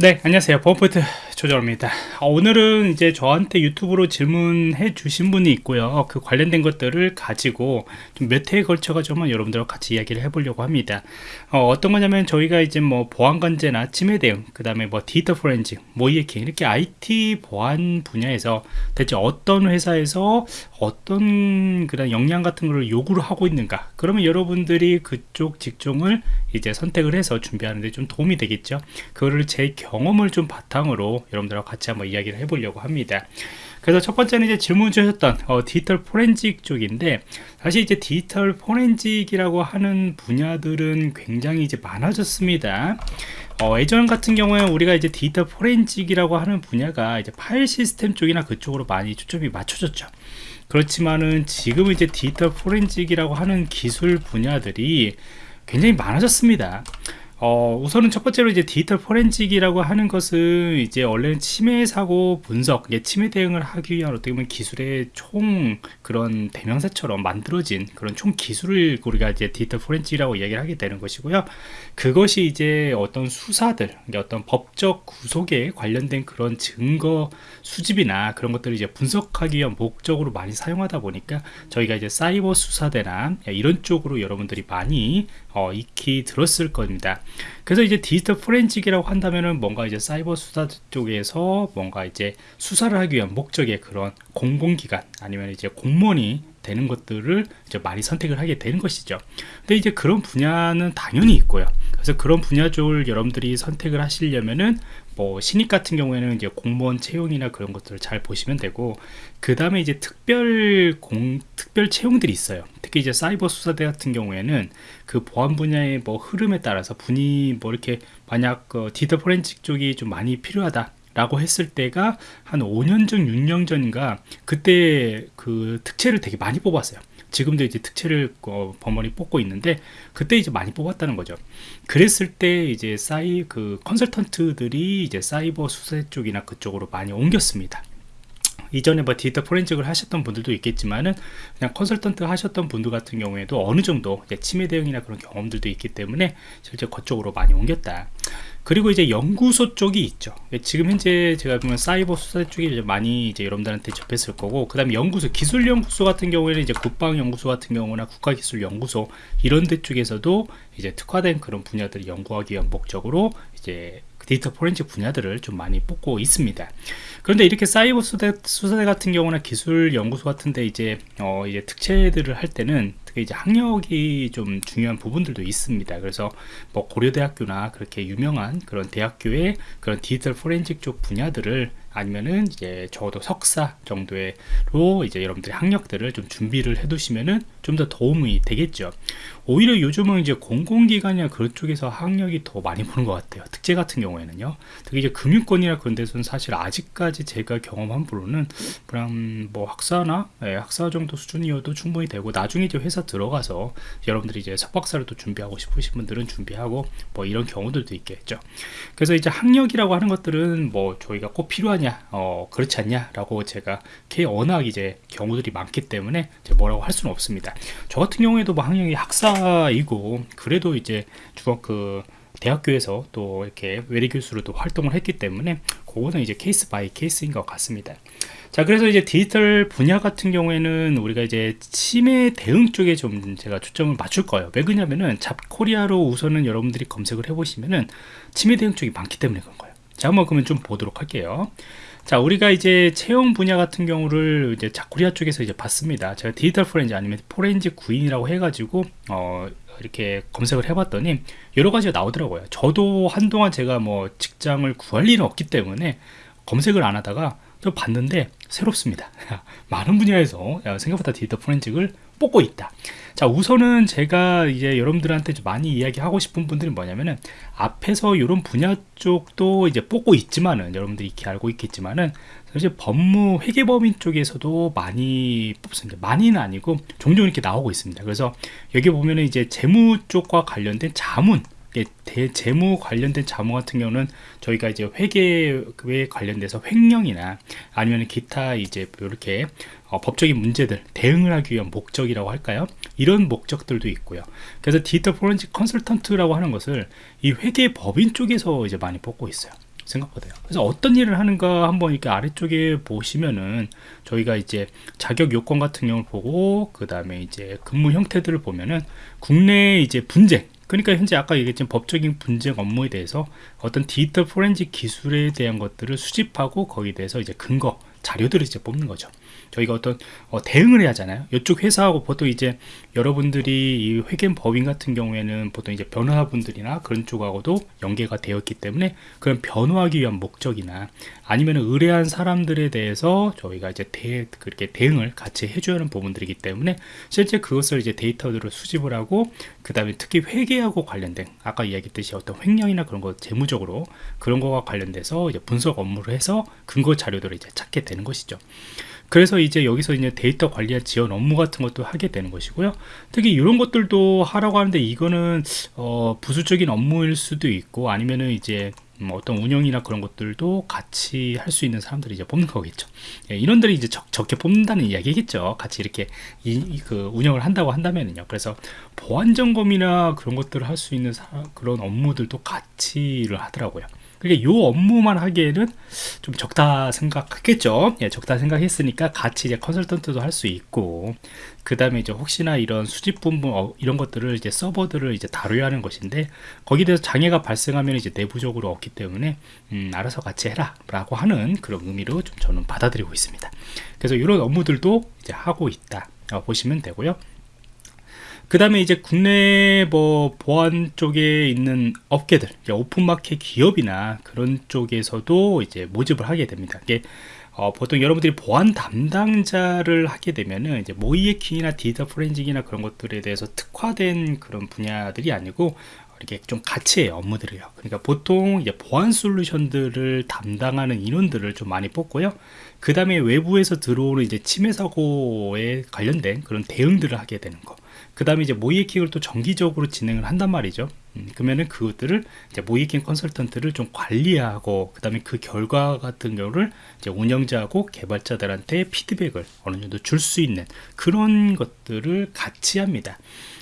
네 안녕하세요. 범포인 트 조정입니다. 어, 오늘은 이제 저한테 유튜브로 질문해 주신 분이 있고요. 그 관련된 것들을 가지고 몇 회에 걸쳐 가지고 여러분들과 같이 이야기를 해보려고 합니다. 어, 떤 거냐면 저희가 이제 뭐 보안관제나 침해 대응 그 다음에 뭐 디지털 포렌식 모이에킹 이렇게 IT 보안 분야에서 대체 어떤 회사에서 어떤 그런 역량 같은 걸 요구를 하고 있는가? 그러면 여러분들이 그쪽 직종을 이제 선택을 해서 준비하는데 좀 도움이 되겠죠? 그거를 제 경험을 좀 바탕으로 여러분들과 같이 한번 이야기를 해보려고 합니다. 그래서 첫 번째는 이제 질문 주셨던 어, 디지털 포렌식 쪽인데 사실 이제 디지털 forensic이라고 하는 분야들은 굉장히 이제 많아졌습니다. 어, 예전 같은 경우에 우리가 이제 디지털 forensic이라고 하는 분야가 이제 파일 시스템 쪽이나 그쪽으로 많이 초점이 맞춰졌죠. 그렇지만은 지금 이제 디지털 forensic이라고 하는 기술 분야들이 굉장히 많아졌습니다 어, 우선은 첫 번째로 이제 디지털 포렌식이라고 하는 것은 이제 원래는 침해 사고 분석, 침해 대응을 하기 위한 어떻게 보면 기술의 총 그런 대명사처럼 만들어진 그런 총 기술을 우리가 이제 디지털 포렌식이라고 이야기를 하게 되는 것이고요. 그것이 이제 어떤 수사들, 어떤 법적 구속에 관련된 그런 증거 수집이나 그런 것들을 이제 분석하기 위한 목적으로 많이 사용하다 보니까 저희가 이제 사이버 수사대나 이런 쪽으로 여러분들이 많이 어, 익히 들었을 겁니다. 그래서 이제 디지털 포렌식이라고 한다면은 뭔가 이제 사이버 수사 쪽에서 뭔가 이제 수사를 하기 위한 목적의 그런 공공기관 아니면 이제 공무원이 되는 것들을 이제 많이 선택을 하게 되는 것이죠. 근데 이제 그런 분야는 당연히 있고요. 그래서 그런 분야 쪽을 여러분들이 선택을 하시려면은 뭐 신입 같은 경우에는 이제 공무원 채용이나 그런 것들을 잘 보시면 되고 그 다음에 이제 특별 공 특별 채용들이 있어요. 특히 이제 사이버 수사대 같은 경우에는 그 보안 분야의 뭐 흐름에 따라서 분이 뭐 이렇게 만약 그 디지털 포렌식 쪽이 좀 많이 필요하다 라고 했을 때가 한 5년 전 6년 전인가 그때 그 특채를 되게 많이 뽑았어요 지금도 이제 특채를 어, 버머리 뽑고 있는데 그때 이제 많이 뽑았다는 거죠. 그랬을 때 이제 사이 그 컨설턴트들이 이제 사이버 수사 쪽이나 그쪽으로 많이 옮겼습니다 이전에 뭐 디지털 포렌식을 하셨던 분들도 있겠지만은 그냥 컨설턴트 하셨던 분들 같은 경우에도 어느 정도 침해 대응이나 그런 경험들도 있기 때문에 실제 그쪽으로 많이 옮겼다. 그리고 이제 연구소 쪽이 있죠. 지금 현재 제가 보면 사이버 수사 쪽이 이제 많이 이제 여러분들한테 접했을 거고 그 다음에 연구소 기술연구소 같은 경우에는 이제 국방연구소 같은 경우나 국가기술연구소 이런 데 쪽에서도 이제 특화된 그런 분야들을 연구하기 위한 목적으로 이제 데이터 포렌식 분야들을 좀 많이 뽑고 있습니다. 그런데 이렇게 사이버 수대, 수사대 같은 경우나 기술 연구소 같은데 이제 어 이제 특채들을 할 때는 특히 이제 학력이 좀 중요한 부분들도 있습니다. 그래서 뭐 고려대학교나 그렇게 유명한 그런 대학교의 그런 디지털 포렌식 쪽 분야들을 아니면은 이제 적어도 석사 정도로 이제 여러분들이 학력들을 좀 준비를 해 두시면은 좀 더 도움이 되겠죠. 오히려 요즘은 이제 공공기관이나 그런 쪽에서 학력이 더 많이 보는 것 같아요. 특제 같은 경우에는요. 특히 이제 금융권이나 그런 데서는 사실 아직까지 제가 경험한 바로는 그냥 뭐 학사나 예, 학사 정도 수준이어도 충분히 되고 나중에 이제 회사 들어가서 여러분들이 이제 석박사를 또 준비하고 싶으신 분들은 준비하고 뭐 이런 경우들도 있겠죠. 그래서 이제 학력이라고 하는 것들은 뭐 저희가 꼭 필요한 필요하냐? 어, 그렇지 않냐? 라고 제가 워낙 이제 경우들이 많기 때문에 뭐라고 할 수는 없습니다. 저 같은 경우에도 뭐 학력이 학사이고 그래도 이제 중학 그 대학교에서 또 이렇게 외래 교수로 도 활동을 했기 때문에 그거는 이제 case by case인 것 같습니다. 자 그래서 이제 디지털 분야 같은 경우에는 우리가 이제 침해 대응 쪽에 좀 제가 초점을 맞출 거예요. 왜 그러냐면은 잡코리아로 우선은 여러분들이 검색을 해 보시면은 침해 대응 쪽이 많기 때문에 그런 거예요 자 한번 그러면 좀 보도록 할게요. 자 우리가 이제 채용 분야 같은 경우를 이제 자코리아 쪽에서 이제 봤습니다. 제가 디지털 포렌지 아니면 포렌지 구인이라고 해가지고 어 이렇게 검색을 해봤더니 여러 가지가 나오더라고요. 저도 한동안 제가 뭐 직장을 구할 일은 없기 때문에 검색을 안 하다가 저 봤는데 새롭습니다. 많은 분야에서 생각보다 디지털 포렌직을 뽑고 있다. 자 우선은 제가 이제 여러분들한테 좀 많이 이야기하고 싶은 분들은 뭐냐면은 앞에서 이런 분야 쪽도 이제 뽑고 있지만은 여러분들이 이렇게 알고 있겠지만은 사실 법무 회계법인 쪽에서도 많이 뽑습니다. 많이는 아니고 종종 이렇게 나오고 있습니다. 그래서 여기 보면은 이제 재무 쪽과 관련된 자문 대 재무 관련된 자문 같은 경우는 저희가 이제 회계에 관련돼서 횡령이나 아니면 기타 이제 이렇게 어, 법적인 문제들 대응을 하기 위한 목적이라고 할까요? 이런 목적들도 있고요. 그래서 디지털 포렌식 컨설턴트라고 하는 것을 이 회계 법인 쪽에서 이제 많이 뽑고 있어요. 생각보다요. 그래서 어떤 일을 하는가 한번 이렇게 아래쪽에 보시면은 저희가 이제 자격 요건 같은 경우를 보고 그 다음에 이제 근무 형태들을 보면은 국내 이제 분쟁 그러니까 현재 아까 얘기했지만 법적인 분쟁 업무에 대해서 어떤 디지털 포렌식 기술에 대한 것들을 수집하고 거기에 대해서 이제 근거 자료들을 이제 뽑는 거죠. 저희가 어떤 어, 대응을 해야 하잖아요. 이쪽 회사하고 보통 이제 여러분들이 이 회계 법인 같은 경우에는 보통 이제 변호사분들이나 그런 쪽하고도 연계가 되었기 때문에 그런 변호하기 위한 목적이나 아니면 의뢰한 사람들에 대해서 저희가 이제 대, 그렇게 대응을 같이 해줘야 하는 부분들이기 때문에 실제 그것을 이제 데이터들을 수집을 하고 그 다음에 특히 회계하고 관련된 아까 이야기했듯이 어떤 횡령이나 그런 거 재무적으로 그런 거와 관련돼서 이제 분석 업무를 해서 근거 자료들을 이제 찾게 되는 것이죠. 그래서 이제 여기서 이제 데이터 관리와 지원 업무 같은 것도 하게 되는 것이고요. 특히 이런 것들도 하라고 하는데 이거는 어, 부수적인 업무일 수도 있고 아니면은 이제 뭐 어떤 운영이나 그런 것들도 같이 할 수 있는 사람들이 이제 뽑는 거겠죠. 예, 인원들이 이제 적, 적게 뽑는다는 이야기겠죠. 같이 이렇게 이, 이, 그 운영을 한다고 한다면요. 그래서 보안 점검이나 그런 것들을 할 수 있는 사, 그런 업무들도 같이를 하더라고요. 그러니까 요 업무만 하기에는 좀 적다 생각했겠죠. 예, 적다 생각했으니까 같이 이제 컨설턴트도 할 수 있고, 그 다음에 이제 혹시나 이런 수집 부분 어, 이런 것들을 이제 서버들을 이제 다뤄야 하는 것인데 거기에 대해서 장애가 발생하면 이제 내부적으로 없기 때문에 음, 알아서 같이 해라 라고 하는 그런 의미로 좀 저는 받아들이고 있습니다. 그래서 이런 업무들도 이제 하고 있다 어, 보시면 되고요. 그 다음에 이제 국내 뭐 보안 쪽에 있는 업계들, 오픈마켓 기업이나 그런 쪽에서도 이제 모집을 하게 됩니다. 이게 어, 보통 여러분들이 보안 담당자를 하게 되면은 이제 모이에킹이나 디지털 포렌직이나 그런 것들에 대해서 특화된 그런 분야들이 아니고 이렇게 좀 같이 해요 업무들이요 그러니까 보통 이제 보안 솔루션들을 담당하는 인원들을 좀 많이 뽑고요 그 다음에 외부에서 들어오는 이제 침해 사고에 관련된 그런 대응들을 하게 되는 거. 그 다음에 이제 모이에킹을 또 정기적으로 진행을 한단 말이죠. 음, 그러면은 그것들을 이제 모이에킹 컨설턴트를 좀 관리하고 그 다음에 그 결과 같은 경우를 이제 운영자하고 개발자들한테 피드백을 어느 정도 줄 수 있는 그런 것들을 같이 합니다.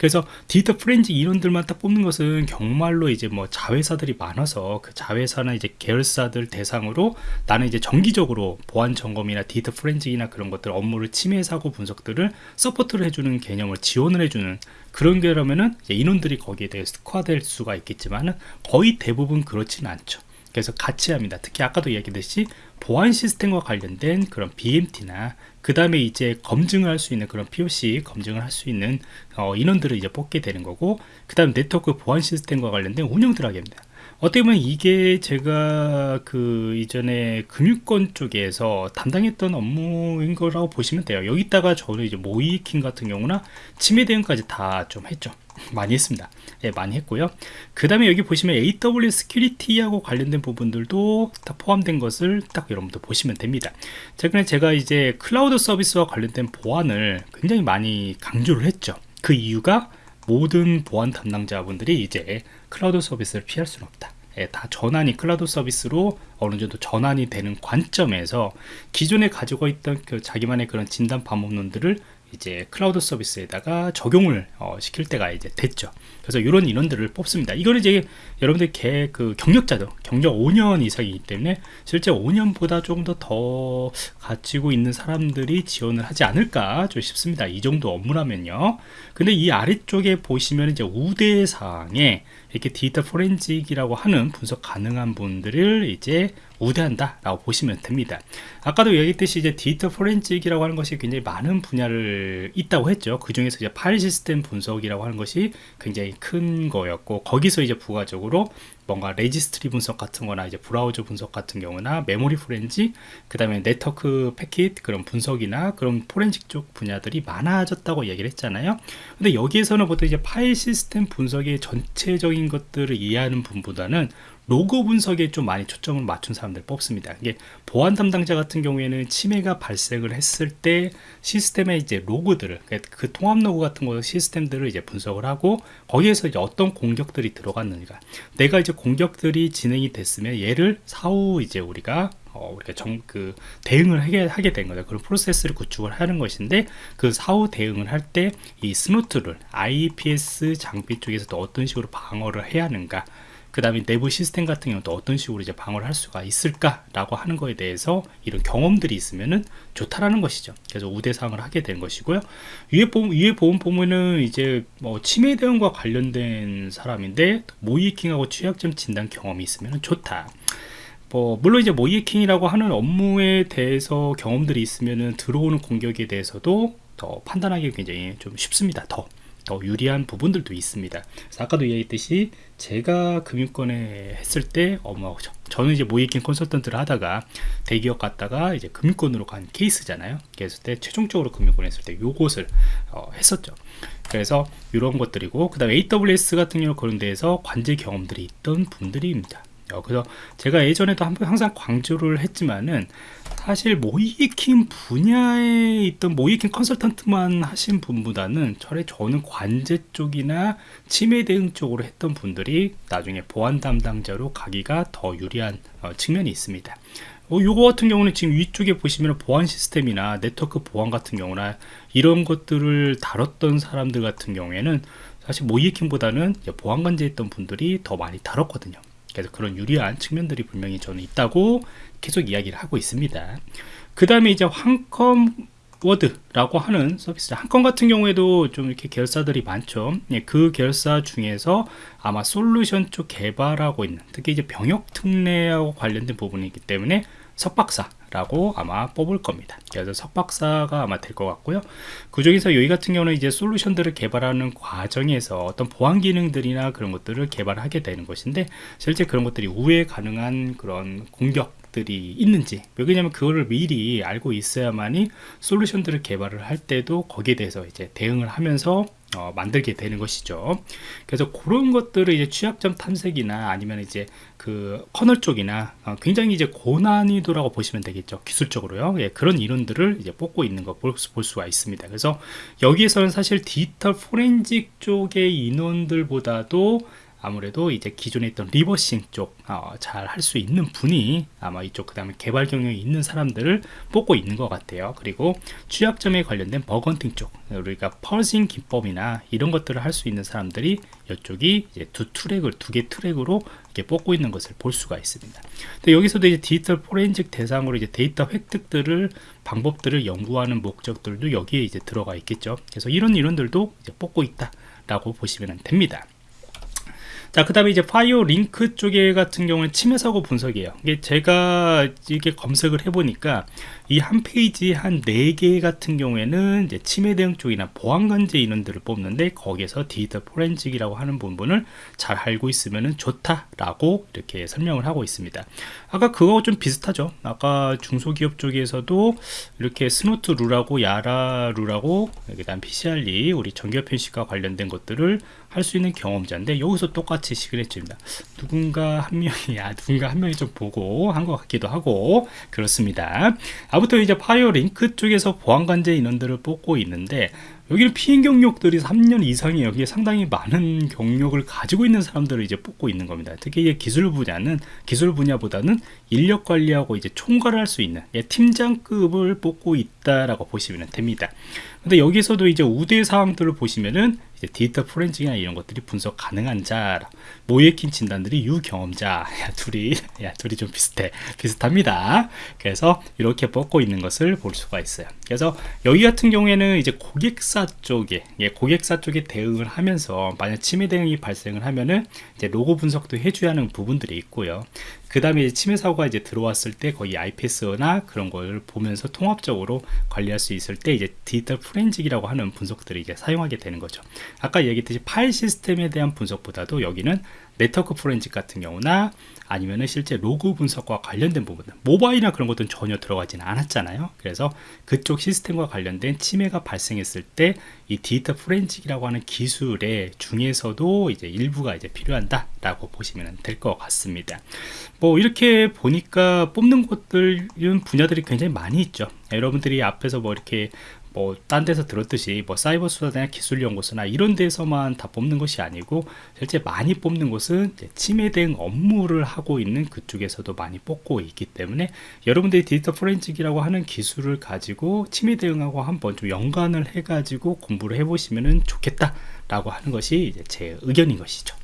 그래서 디지털 프렌즈 이론들만 딱 뽑는 것은 정말로 이제 뭐 자회사들이 많아서 그 자회사나 이제 계열사들 대상으로 나는 이제 정기적으로 보안 점검이나 디지털 forensic이나 그런 것들 업무를 침해 사고 분석들을 support를 해주는 개념을 지원을 해주는 그런 게라면은 인원들이 거기에 대해서 특화될 수가 있겠지만은 거의 대부분 그렇지는 않죠. 그래서 같이 합니다. 특히 아까도 이야기했듯이 보안 시스템과 관련된 그런 BMT나 그 다음에 이제 검증을 할 수 있는 그런 POC 검증을 할 수 있는 어, 인원들을 이제 뽑게 되는 거고 그 다음 네트워크 보안 시스템과 관련된 운영들 하게 합니다. 어떻게 보면 이게 제가 그 이전에 금융권 쪽에서 담당했던 업무인 거라고 보시면 돼요. 여기다가 저는 이제 모이킹 같은 경우나 침해 대응까지 다 좀 했죠. 많이 했습니다. 예, 많이 했고요. 그 다음에 여기 보시면 AWS security하고 관련된 부분들도 다 포함된 것을 딱 여러분들 보시면 됩니다. 최근에 제가 이제 클라우드 서비스와 관련된 보안을 굉장히 많이 강조를 했죠. 그 이유가 모든 보안 담당자분들이 이제 클라우드 서비스를 피할 수는 없다. 예, 다 전환이 클라우드 서비스로 어느 정도 전환이 되는 관점에서 기존에 가지고 있던 그 자기만의 그런 진단 방법론들을 이제 클라우드 서비스에다가 적용을 어, 시킬 때가 이제 됐죠. 그래서 이런 인원들을 뽑습니다. 이거는 이제 여러분들 개, 그 경력자도 경력 5년 이상이기 때문에 실제 5년보다 조금 더 더 가지고 있는 사람들이 지원을 하지 않을까 좀 싶습니다. 이 정도 업무라면요. 근데 이 아래쪽에 보시면 이제 우대사항에 이렇게 디지털 forensic이라고 하는 분석 가능한 분들을 이제 우대한다 라고 보시면 됩니다. 아까도 얘기했듯이 이제 디지털 포렌식이라고 하는 것이 굉장히 많은 분야를 있다고 했죠. 그 중에서 이제 파일 시스템 분석이라고 하는 것이 굉장히 큰 거였고 거기서 이제 부가적으로 뭔가 레지스트리 분석 같은 거나 이제 브라우저 분석 같은 경우나 메모리 포렌식 그 다음에 네트워크 패킷 그런 분석이나 그런 포렌식 쪽 분야들이 많아졌다고 얘기를 했잖아요. 근데 여기에서는 보통 이제 파일 시스템 분석의 전체적인 것들을 이해하는 분보다는 로그 분석에 좀 많이 초점을 맞춘 사람들 뽑습니다. 이게 보안 담당자 같은 경우에는 침해가 발생을 했을 때 시스템의 이제 로그들을 그러니까 그 통합 로그 같은 거 시스템들을 이제 분석을 하고 거기에서 이제 어떤 공격들이 들어갔는가 내가 이제 공격들이 진행이 됐으면 얘를 사후 이제 우리가 어, 우리가 정, 그, 대응을 하게, 하게 된 거죠. 그런 프로세스를 구축을 하는 것인데, 그 사후 대응을 할 때, 이 Snort 룰 IPS 장비 쪽에서 도 어떤 식으로 방어를 해야 하는가, 그 다음에 내부 시스템 같은 경우도 어떤 식으로 이제 방어를 할 수가 있을까라고 하는 거에 대해서 이런 경험들이 있으면은 좋다라는 것이죠. 그래서 우대사항을 하게 되는 것이고요. 위에 보험, 위에 보험 보면은 이제 뭐 치매 대응과 관련된 사람인데 모이킹하고 취약점 진단 경험이 있으면 좋다. 뭐 물론 이제 모이킹이라고 하는 업무에 대해서 경험들이 있으면은 들어오는 공격에 대해서도 더 판단하기 굉장히 좀 쉽습니다. 더. 더 유리한 부분들도 있습니다. 아까도 얘기했듯이 제가 금융권에 했을 때 어머 저는 이제 모이킹 컨설턴트를 하다가 대기업 갔다가 이제 금융권으로 간 케이스잖아요. 그랬을 때 최종적으로 금융권 했을 때 요것을 어, 했었죠. 그래서 이런 것들이고 그다음 AWS 같은 경우 그런 데에서 관제 경험들이 있던 분들입니다. 어, 그래서 제가 예전에도 항상 강조를 했지만은 사실 모이킹 분야에 있던 모이킹 컨설턴트만 하신 분보다는 저래 저는 관제 쪽이나 침해 대응 쪽으로 했던 분들이 나중에 보안 담당자로 가기가 더 유리한 어, 측면이 있습니다. 어, 요거 같은 경우는 지금 위쪽에 보시면 보안 시스템이나 네트워크 보안 같은 경우나 이런 것들을 다뤘던 사람들 같은 경우에는 사실 모의해킹보다는 보안 관제 했던 분들이 더 많이 다뤘거든요. 그래서 그런 유리한 측면들이 분명히 저는 있다고 계속 이야기를 하고 있습니다. 그 다음에 이제 한컴위드라고 하는 서비스 한컴 같은 경우에도 좀 이렇게 계열사들이 많죠 예, 그 계열사 중에서 아마 솔루션 쪽 개발하고 있는 특히 이제 병역 특례하고 관련된 부분이기 때문에 석박사 라고 아마 뽑을 겁니다. 그래서 석박사가 아마 될 것 같고요. 그 중에서 여기 같은 경우는 이제 솔루션들을 개발하는 과정에서 어떤 보안 기능들이나 그런 것들을 개발하게 되는 것인데 실제 그런 것들이 우회 가능한 그런 공격 들이 있는지 왜냐하면 그거를 미리 알고 있어야만이 솔루션들을 개발을 할 때도 거기에 대해서 이제 대응을 하면서 어, 만들게 되는 것이죠. 그래서 그런 것들을 이제 취약점 탐색이나 아니면 이제 그 커널 쪽이나 어, 굉장히 이제 고난이도라고 보시면 되겠죠. 기술적으로요. 예, 그런 인원들을 이제 뽑고 있는 거 볼 수가 있습니다. 그래서 여기에서는 사실 디지털 포렌식 쪽의 인원들보다도 아무래도 이제 기존에 있던 reversing 쪽 잘 할 수 어, 있는 분이 아마 이쪽 그 다음에 개발 경험이 있는 사람들을 뽑고 있는 것 같아요. 그리고 취약점에 관련된 bug hunting 쪽 우리가 fuzzing 기법이나 이런 것들을 할 수 있는 사람들이 이쪽이 두 트랙을 두 개 트랙으로 이렇게 뽑고 있는 것을 볼 수가 있습니다. 근데 여기서도 이제 디지털 포렌식 대상으로 이제 데이터 획득들을 방법들을 연구하는 목적들도 여기에 이제 들어가 있겠죠. 그래서 이런 인원들도 이제 뽑고 있다 라고 보시면 됩니다 자, 그 다음에 이제 파이오링크 쪽에 같은 경우는 침해 사고 분석이에요. 이게 제가 이게 검색을 해보니까 이 한 페이지 한 4개 같은 경우에는 이제 침해 대응 쪽이나 보안 관제 인원들을 뽑는데 거기에서 디지털 포렌식이라고 하는 부분을 잘 알고 있으면 좋다라고 이렇게 설명을 하고 있습니다. 아까 그거 좀 비슷하죠. 아까 중소기업 쪽에서도 이렇게 Snort 룰하고 YARA 룰하고 그다음 PCRE 우리 정규 표현식과 관련된 것들을 할 수 있는 경험자인데 여기서 똑같이 signature입니다. 누군가 한 명이 야 누군가 한 명이 좀 보고 한 것 같기도 하고 그렇습니다. 아무튼 이제 파이오링크 쪽에서 보안관제 인원들을 뽑고 있는데 여기는 PM 경력들이 3년 이상이 여기에 상당히 많은 경력을 가지고 있는 사람들을 이제 뽑고 있는 겁니다. 특히 이제 기술 분야는 기술 분야보다는 인력 관리하고 이제 총괄을 할 수 있는 예, 팀장급을 뽑고 있다라고 보시면 됩니다. 근데 여기서도 이제 우대 사항들을 보시면은 디지털 포렌식이나 이런 것들이 분석 가능한 자, 모의해킹 진단들이 유경험자, 야, 둘이, 야, 둘이 좀 비슷해. 비슷합니다. 그래서 이렇게 뽑고 있는 것을 볼 수가 있어요. 그래서 여기 같은 경우에는 이제 고객사 쪽에, 예, 고객사 쪽에 대응을 하면서 만약 침해 대응이 발생을 하면은 이제 로고 분석도 해줘야 하는 부분들이 있고요. 그 다음에 침해 사고가 이제 들어왔을 때 거의 IPS나 그런 걸 보면서 통합적으로 관리할 수 있을 때 이제 디지털 프렌직이라고 하는 분석들을 이제 사용하게 되는 거죠. 아까 얘기했듯이 파일 시스템에 대한 분석보다도 여기는 네트워크 포렌식 같은 경우나 아니면은 실제 로그 분석과 관련된 부분 모바일이나 그런 것들은 전혀 들어가지는 않았잖아요. 그래서 그쪽 시스템과 관련된 침해가 발생했을 때 이 디지털 포렌식이라고 하는 기술의 중에서도 이제 일부가 이제 필요한다 라고 보시면 될 것 같습니다. 뭐 이렇게 보니까 뽑는 곳들 분야들이 굉장히 많이 있죠. 여러분들이 앞에서 뭐 이렇게 뭐 딴 데서 들었듯이 뭐 사이버 수사대나 기술 연구소나 이런 데서만 다 뽑는 것이 아니고 실제 많이 뽑는 곳은 치매 대응 업무를 하고 있는 그쪽에서도 많이 뽑고 있기 때문에 여러분들이 디지털 포렌식이라고 하는 기술을 가지고 치매 대응하고 한번 좀 연관을 해 가지고 공부를 해 보시면 좋겠다 라고 하는 것이 제 의견인 것이죠